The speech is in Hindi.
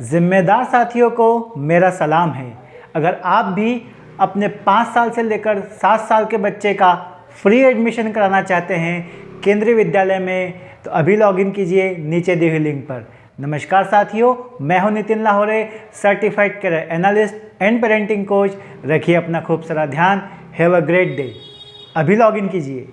जिम्मेदार साथियों को मेरा सलाम है। अगर आप भी अपने पाँच साल से लेकर सात साल के बच्चे का फ्री एडमिशन कराना चाहते हैं केंद्रीय विद्यालय में तो अभी लॉगिन कीजिए नीचे दी हुई लिंक पर। नमस्कार साथियों, मैं हूँ Nitin Lahore certified career analyst and parenting coach रखिए अपना खूब सारा ध्यान। हैव अ ग्रेट डे अभी लॉगिन कीजिए।